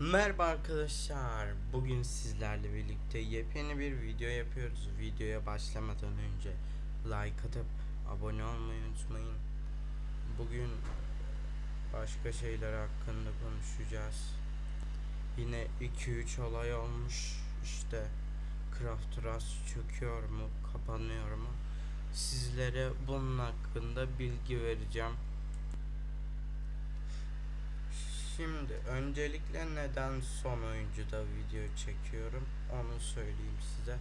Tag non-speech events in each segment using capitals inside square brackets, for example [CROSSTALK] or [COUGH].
Merhaba arkadaşlar. Bugün sizlerle birlikte yepyeni bir video yapıyoruz. Videoya başlamadan önce like atıp abone olmayı unutmayın. Bugün başka şeyler hakkında konuşacağız. Yine 2-3 olay olmuş. İşte Craft Rust çöküyor mu, kapanıyor mu? Sizlere bunun hakkında bilgi vereceğim. Şimdi öncelikle neden son oyuncuda video çekiyorum onu söyleyeyim size.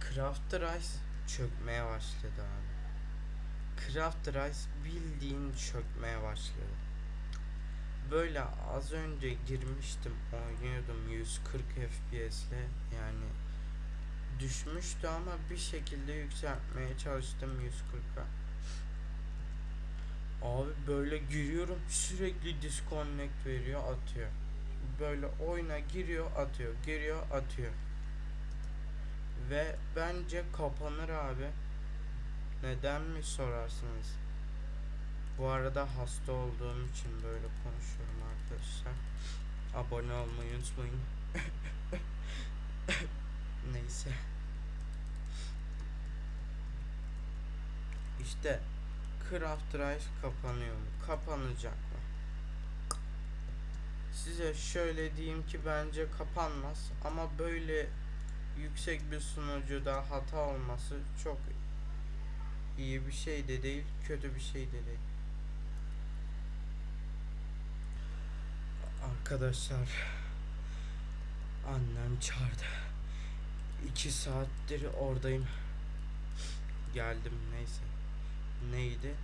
Craft Rice çökmeye başladı abi. Craft Rice bildiğin çökmeye başladı. Böyle az önce girmiştim oynuyordum 140 FPS'le yani düşmüştü ama bir şekilde yükseltmeye çalıştım 140'a. Abi böyle giriyorum sürekli disconnect veriyor atıyor. Böyle oyuna giriyor atıyor giriyor atıyor. Ve bence kapanır abi. Neden mi sorarsınız? Bu arada hasta olduğum için böyle konuşuyorum arkadaşlar. Abone olmayı unutmayın. [LAUGHS] Neyse. İşte Craft Rice kapanıyor mu? Kapanacak mı? Size şöyle diyeyim ki bence kapanmaz ama böyle yüksek bir sunucuda hata olması çok iyi bir şey de değil, kötü bir şey de değil. Arkadaşlar annem çağırdı. İki saattir oradayım. Geldim neyse neydi?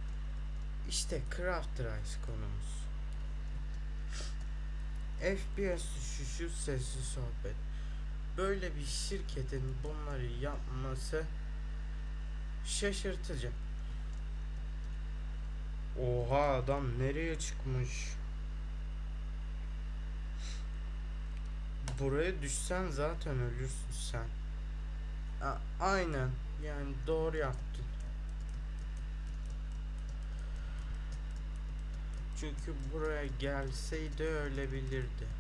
İşte Craft Rice konumuz. FPS düşüşü sesli sohbet. Böyle bir şirketin bunları yapması şaşırtıcı. Oha adam nereye çıkmış? Buraya düşsen zaten ölürsün sen. A- aynen yani doğru yaptın. Çünkü buraya gelseydi ölebilirdi.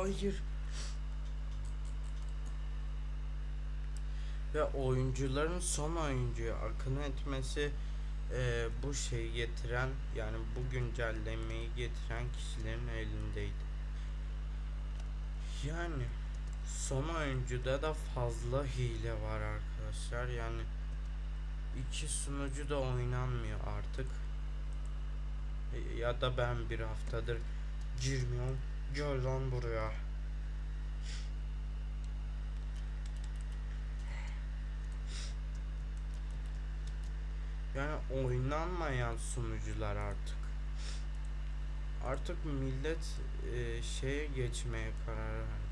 Hayır. Ve oyuncuların son oyuncuya akın etmesi e, bu şeyi getiren yani bu güncellemeyi getiren kişilerin elindeydi. Yani son oyuncuda da fazla hile var arkadaşlar. Yani iki sunucu da oynanmıyor artık. Ya da ben bir haftadır girmiyorum. Gel lan buraya. Yani oynanmayan sunucular artık. Artık millet e, şeye geçmeye karar verdi.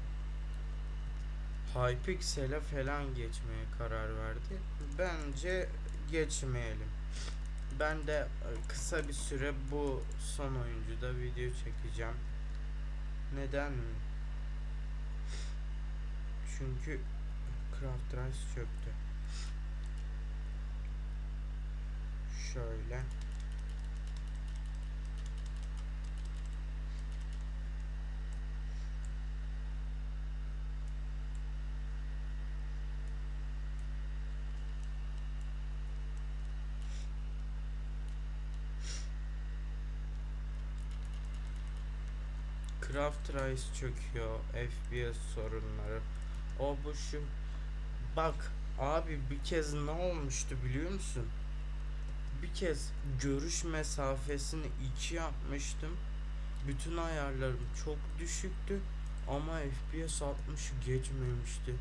Hypixel'e falan geçmeye karar verdi. Bence geçmeyelim. Ben de e, kısa bir süre bu son oyuncuda video çekeceğim. Neden? Çünkü Craft Rice çöktü. Şöyle. Craft Rice çöküyor. FPS sorunları. O bu şu. Bak abi bir kez ne olmuştu biliyor musun? Bir kez görüş mesafesini 2 yapmıştım. Bütün ayarlarım çok düşüktü ama FPS 60 geçmemişti.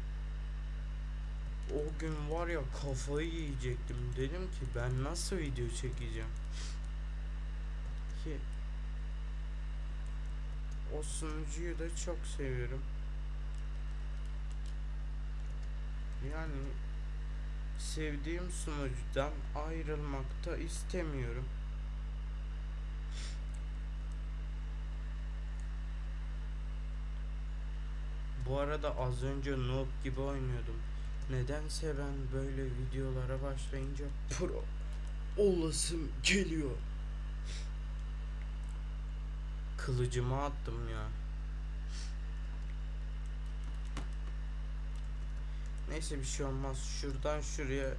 o gün var ya kafayı yiyecektim. Dedim ki ben nasıl video çekeceğim? Ki o sunucuyu da çok seviyorum. Yani sevdiğim sunucudan ayrılmak da istemiyorum. Bu arada az önce noob gibi oynuyordum. Nedense ben böyle videolara başlayınca pro olasım geliyor. Kılıcımı attım ya. Neyse bir şey olmaz. Şuradan şuraya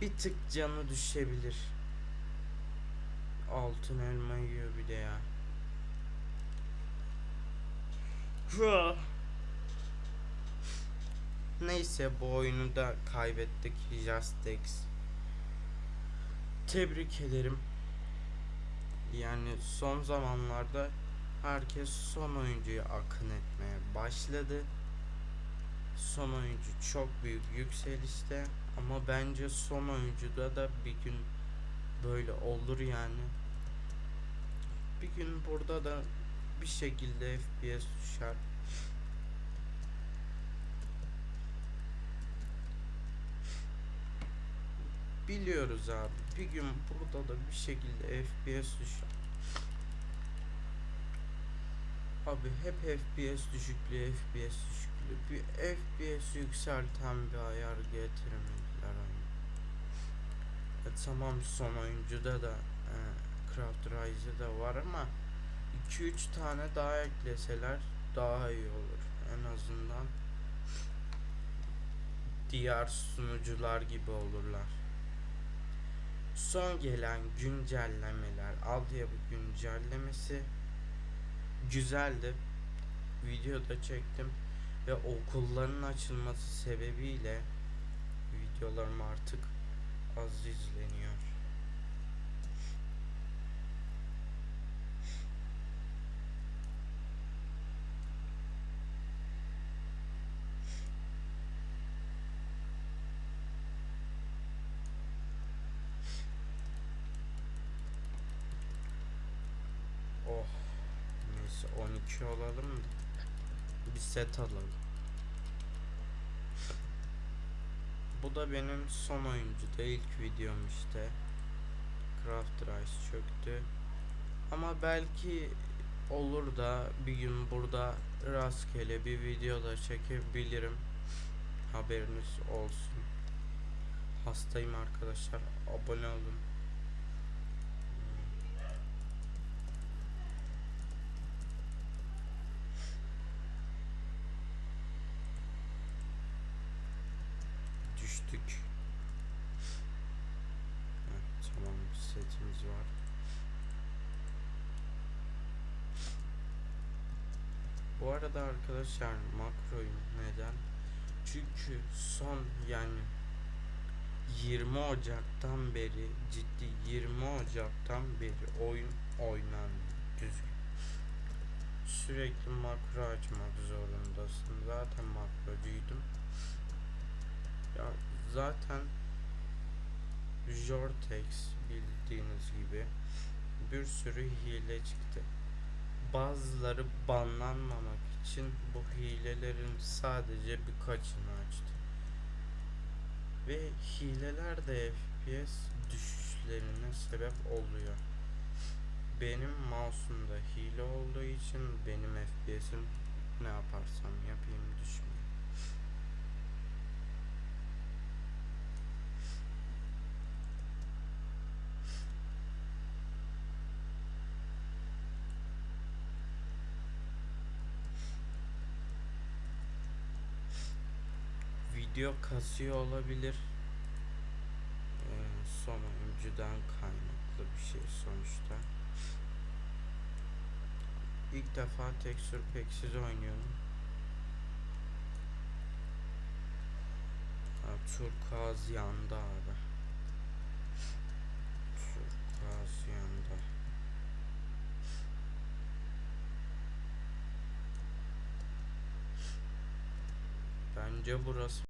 bir tık canı düşebilir. Altın elma yiyor bir de ya. [LAUGHS] Neyse bu oyunu da kaybettik. Justex. Tebrik ederim. Yani son zamanlarda herkes son oyuncuya akın etmeye başladı. Son oyuncu çok büyük yükselişte ama bence son oyuncuda da bir gün böyle olur yani. Bir gün burada da bir şekilde FPS düşer. Biliyoruz abi. Bir gün burada da bir şekilde FPS düşer. Abi hep FPS düşüklüğü, FPS düşüklüğü. Bir FPS yükselten bir ayar getirmediler oyuna. E, tamam son oyuncuda da e, Craft Rise'da var ama 2-3 tane daha ekleseler daha iyi olur. En azından diğer sunucular gibi olurlar. Son gelen güncellemeler, altyapı güncellemesi güzeldi. Videoda çektim ve okulların açılması sebebiyle videolarım artık az izleniyor. Oh. Neyse 12 olalım da bir set alalım. Bu da benim son oyuncuda ilk videom işte. Craft Rice çöktü. Ama belki olur da bir gün burada rastgele bir video da çekebilirim. Haberiniz olsun. Hastayım arkadaşlar. Abone olun. Düştük. Heh, tamam bir setimiz var. Bu arada arkadaşlar makroyum neden? Çünkü son yani 20 Ocak'tan beri ciddi 20 Ocak'tan beri oyun oynandı düzgün. Sürekli makro açmak zorundasın. Zaten makrocuydum. Ya zaten Jortex bildiğiniz gibi bir sürü hile çıktı. Bazıları banlanmamak için bu hilelerin sadece birkaçını açtı. Ve hileler de FPS düşüşlerine sebep oluyor. Benim mouse'umda hile olduğu için benim FPS'im ne yaparsam yapayım düşmüyor. Video kasıyor olabilir. Ee, son oyuncudan kaynaklı bir şey sonuçta. İlk defa tekstür peksiz oynuyorum. Ha, turkuaz yandı abi. Turkuaz yandı. Bence burası